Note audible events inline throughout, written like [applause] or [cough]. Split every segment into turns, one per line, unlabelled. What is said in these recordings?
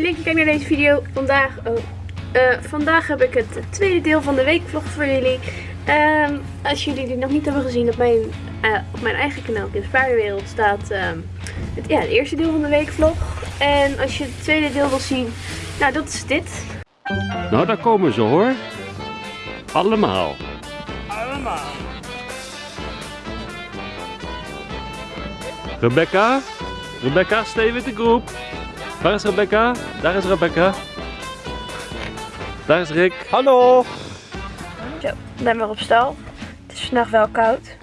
leuk dat je kijkt naar deze video. Vandaag, oh, eh, vandaag heb ik het tweede deel van de weekvlog voor jullie. Ehm, als jullie die nog niet hebben gezien, op mijn, eh, op mijn eigen kanaal, Kids Paardenwereld, staat ehm, het, ja, het eerste deel van de weekvlog. En als je het tweede deel wil zien, nou dat is dit.
Nou, daar komen ze hoor. Allemaal.
Allemaal.
Rebecca? Rebecca, stay with de groep. Waar is Rebecca? Daar is Rebecca. Daar is Rick.
Hallo.
Zo, ik ben weer op stal. Het is vandaag wel koud,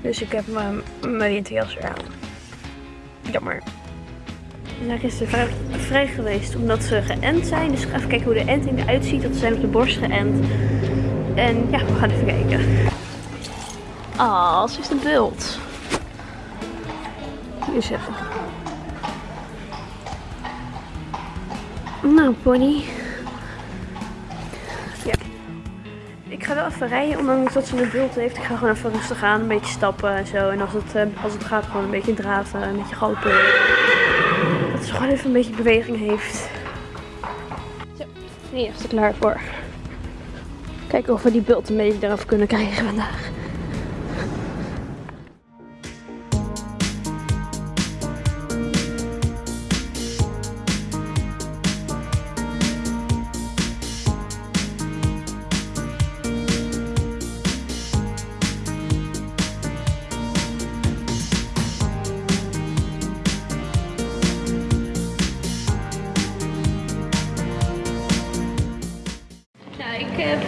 dus ik heb mijn, mijn winterjas weer aan. Jammer. We zijn gisteren vrij, vrij geweest omdat ze geënt zijn. Dus ik ga even kijken hoe de enting eruit ziet. Dat ze zijn op de borst geënt. En ja, we gaan even kijken. Ah, ze is een bult. Hier is even. Nou, pony. Ja. Ik ga wel even rijden, ondanks dat ze een bult heeft. Ik ga gewoon even rustig aan, een beetje stappen en zo. En als het, eh, als het gaat, gewoon een beetje draven, een beetje gopen. Dat ze gewoon even een beetje beweging heeft. Zo, nu is ze klaar voor. Kijken of we die bult een beetje eraf kunnen krijgen vandaag.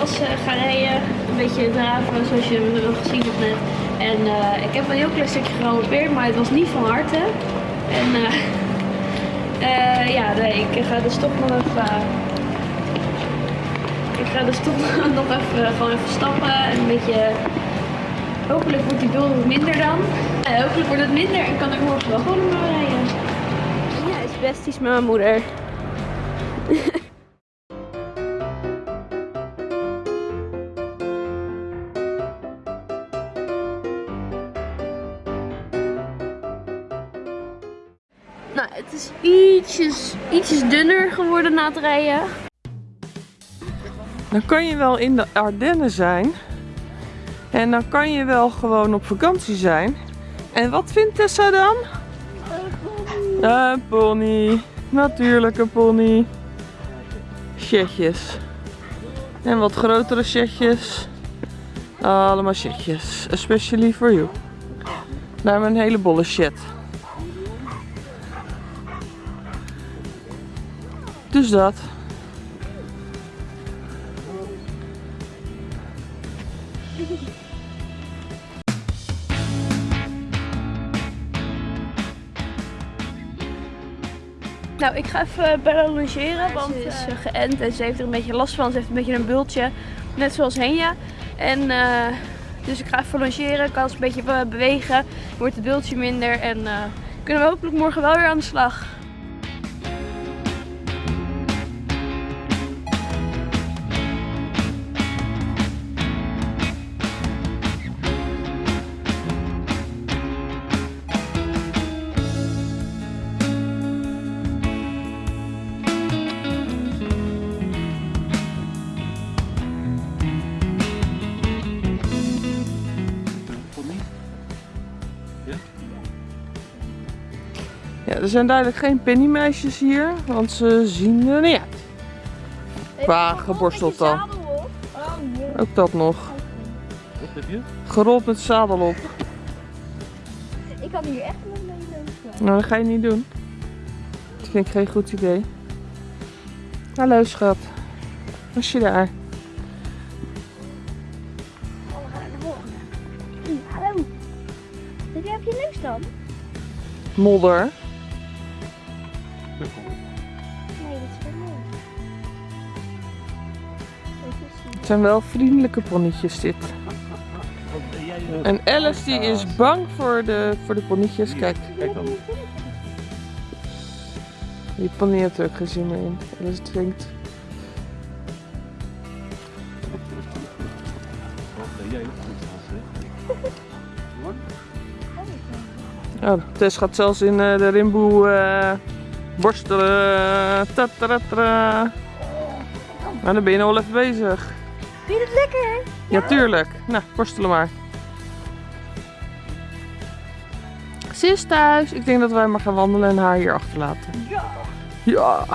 Was eh, gaan rijden, een beetje draven zoals je wel gezien hebt net. En eh, ik heb een heel klein stukje gerampeerd, maar het was niet van harte. En eh, [laughs] eh, ja, nee, ik ga dus toch nog even... ik ga dus [laughs] toch nog even, gewoon even stappen en een beetje... Hopelijk wordt die wat minder dan. Eh, hopelijk wordt het minder en kan ik morgen wel gewoon rijden. Ja, is besties met mijn moeder. [laughs] Nou, het is ietsjes, ietsjes dunner geworden na het rijden.
Dan kan je wel in de Ardennen zijn. En dan kan je wel gewoon op vakantie zijn. En wat vindt Tessa dan? Een pony. Natuurlijk een pony. Chatjes. En wat grotere chatjes. Allemaal chatjes. Especially for you. Daar een hele bolle chat. Dus dat.
Nou, ik ga even Bella logeren, want ze is eh, geënt en ze heeft er een beetje last van. Ze heeft een beetje een bultje, net zoals Henja. En eh, dus ik ga even logeren, kan ze een beetje be- bewegen, wordt het bultje minder en eh, kunnen we hopelijk morgen wel weer aan de slag.
Er zijn duidelijk geen pennymeisjes hier, want ze zien er niet uit. Qua geborsteld dan. Ook dat nog.
Wat heb je?
Gerold met zadel op.
Ik kan hier echt nog mee lopen.
Nou, dat ga je niet doen. Dat vind ik geen goed idee. Hallo schat. Was je daar?
Oh, we gaan naar de volgende. Hallo. Zit jij op je neus dan?
Modder. Het zijn wel vriendelijke ponnetjes dit. En Alice die is bang voor de, voor de ponnetjes. Kijk,
Kijk dan.
die pony heeft er ook geen zin meer in. Alice drinkt. [laughs] Oh, Tess gaat zelfs in eh, de rimboe eh, Borstelen. Tatatara. Maar dan ben je nog wel even bezig.
Vind je het lekker?
Ja, tuurlijk. Nou, borstelen maar. Ze is thuis. Ik denk dat wij maar gaan wandelen en haar hier achterlaten.
Ja.
Ja.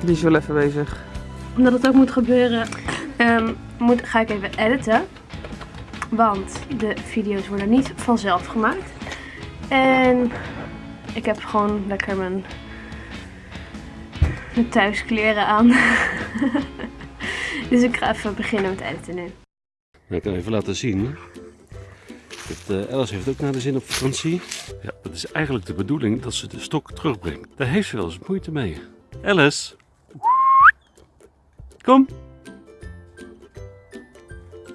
Die is wel even bezig.
Omdat het ook moet gebeuren, ehm, moet, ga ik even editen. Want de video's worden niet vanzelf gemaakt. En ik heb gewoon lekker mijn, mijn thuiskleren aan. [laughs] dus ik ga even beginnen met editen nu.
Ik kan even laten zien. Dat, eh, Alice heeft ook naar de zin op vakantie. Ja, het is eigenlijk de bedoeling dat ze de stok terugbrengt. Daar heeft ze wel eens moeite mee. Alice. Kom.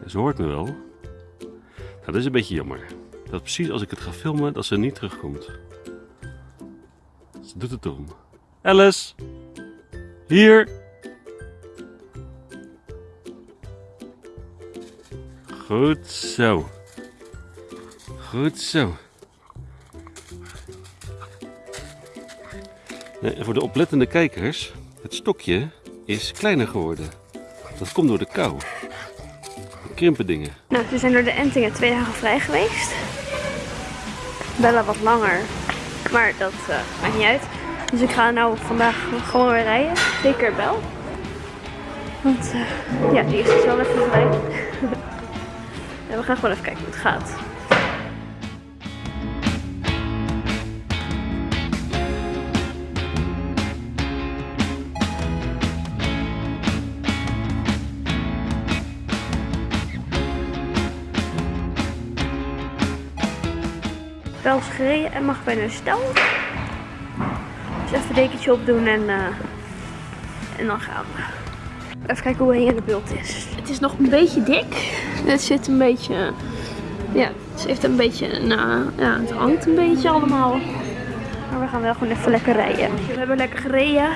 Ja, Ze hoort me wel. Nou, dat is een beetje jammer. Dat precies als ik het ga filmen, dat ze niet terugkomt. Ze doet het om. Alice. Hier. Goed zo. Goed zo. Nee, voor de oplettende kijkers, het stokje is kleiner geworden. Dat komt door de kou. De krimpen dingen.
Nou, we zijn door de Entingen twee dagen vrij geweest. Bellen wat langer, maar dat eh, maakt niet uit. Dus ik ga nou vandaag gewoon weer rijden. Zeker bel. Want eh, ja, die is dus wel even vrij. en [laughs] we gaan gewoon even kijken hoe het gaat. Wel gereden en mag bij een stel. Even een dekentje opdoen en, eh, en dan gaan we. Even kijken hoe hij in de beeld is. Het is nog een beetje dik. Het zit een beetje... Ja, het heeft een beetje... Nou, ja, het hangt een beetje allemaal. Maar we gaan wel gewoon even lekker rijden. We hebben lekker gereden.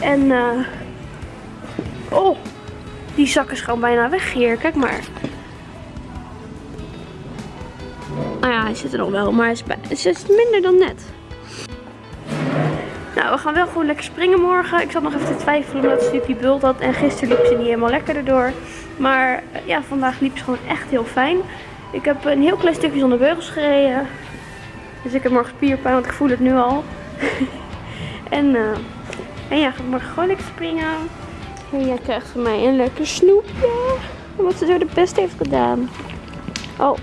En... eh oh! Die zak is gewoon bijna weg hier. Kijk maar. Nou ja, hij zit er nog wel, maar hij is, het is minder dan net. Nou, we gaan wel gewoon lekker springen morgen. Ik zat nog even te twijfelen omdat Snoopy bult had. En gisteren liep ze niet helemaal lekker erdoor. Maar eh, ja, vandaag liep ze gewoon echt heel fijn. Ik heb een heel klein stukje zonder beugels gereden. Dus ik heb morgen spierpijn, want ik voel het nu al. [laughs] en, eh, en ja, ga morgen gewoon lekker springen. En jij krijgt van mij een lekker snoepje. Omdat ze zo de best heeft gedaan. Oh,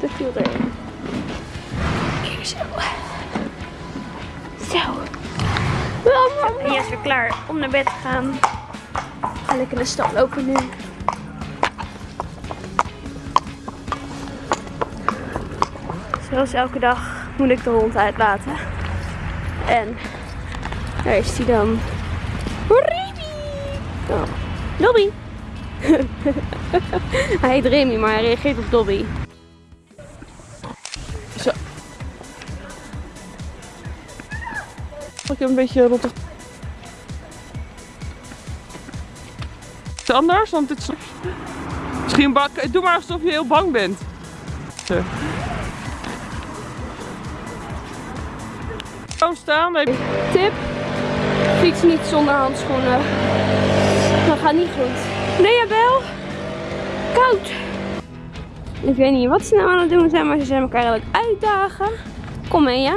dat viel erin. Hier zo. Zo. Jas is weer klaar om naar bed te gaan. Ga lekker de stad lopen nu. Zoals elke dag moet ik de hond uitlaten. En daar is hij dan. Oh. Dobby! [laughs] hij heet Remy, maar hij reageert op Dobby.
Heb een beetje rottig. Het anders? Want dit is... Misschien bak... Doe maar alsof je heel bang bent. Zo. Staan. Nee.
Tip: fiets niet zonder handschoenen. Dat gaat niet goed. Nee, Abel? Koud. Ik weet niet wat ze nou aan het doen zijn, maar ze zijn elkaar eigenlijk uitdagen. Kom mee, ja?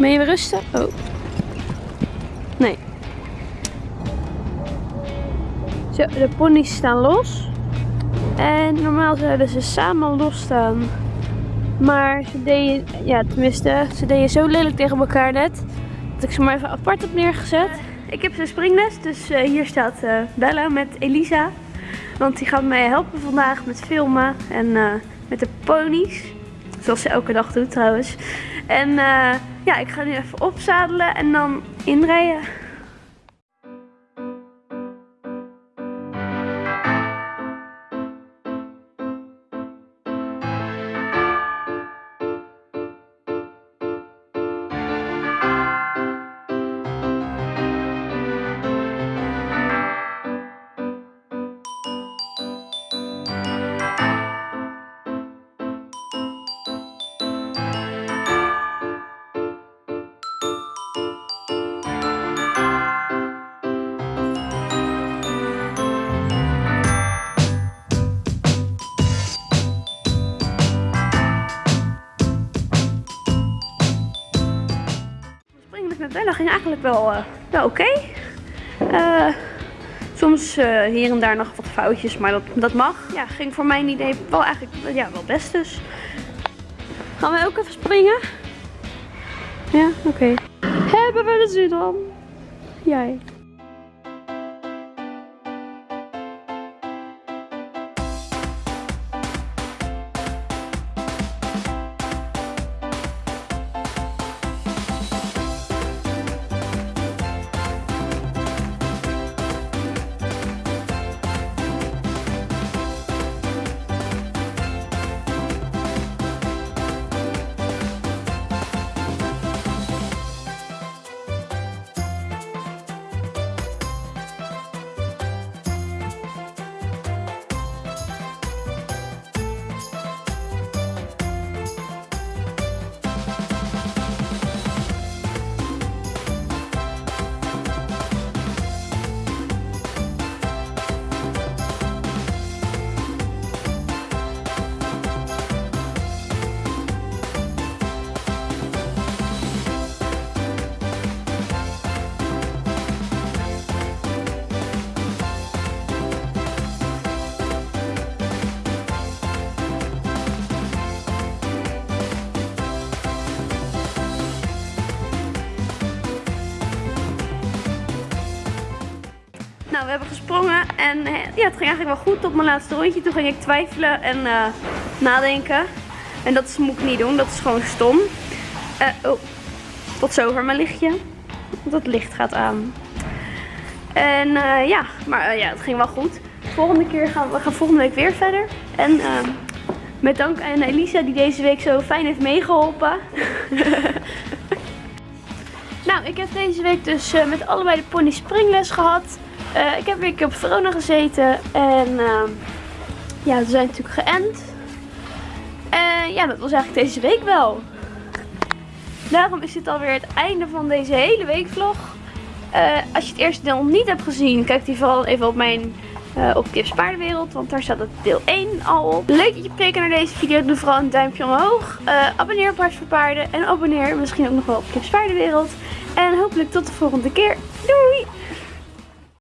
Ben je weer rusten? Oh. Nee. Zo, de ponies staan los. En normaal zouden ze samen losstaan. Maar ze deden, ja tenminste, ze deden zo lelijk tegen elkaar net. Dat ik ze maar even apart heb neergezet. Ik heb zijn springles, dus eh, hier staat eh, Bella met Elisa. Want die gaat mij helpen vandaag met filmen en eh, met de ponies. Zoals ze elke dag doet trouwens. En ja, ik ga nu even opzadelen en dan inrijden. Ging eigenlijk wel, eh, wel oké. Eh, soms eh, hier en daar nog wat foutjes, maar dat, dat mag. Ja, ging voor mijn idee wel eigenlijk ja, wel best dus. Gaan wij ook even springen? Ja, oké. Hebben we de zin dan? Jij. We hebben gesprongen en eh, ja, het ging eigenlijk wel goed op mijn laatste rondje. Toen ging ik twijfelen en eh, nadenken. En dat moet ik niet doen, dat is gewoon stom. Eh, oh, tot zover mijn lichtje. Het licht gaat aan. En ja, maar ja, het ging wel goed. Volgende keer gaan we gaan volgende week weer verder. En met dank aan Elisa die deze week zo fijn heeft meegeholpen. [laughs] nou, ik heb deze week dus met allebei de pony springles gehad. Eh, ik heb weer op Verona gezeten. En eh, ja, we zijn natuurlijk geënt. En ja, dat was eigenlijk deze week wel. Daarom is dit alweer het einde van deze hele weekvlog. Eh, als je het eerste deel niet hebt gezien, kijk die vooral even op mijn eh, op Kips Paardenwereld. Want daar staat het deel 1 al op. Leuk dat je gekeken naar deze video. Doe vooral een duimpje omhoog. Abonneer op Hart voor Paarden. En abonneer misschien ook nog wel op Kips Paardenwereld. En hopelijk tot de volgende keer. Doei!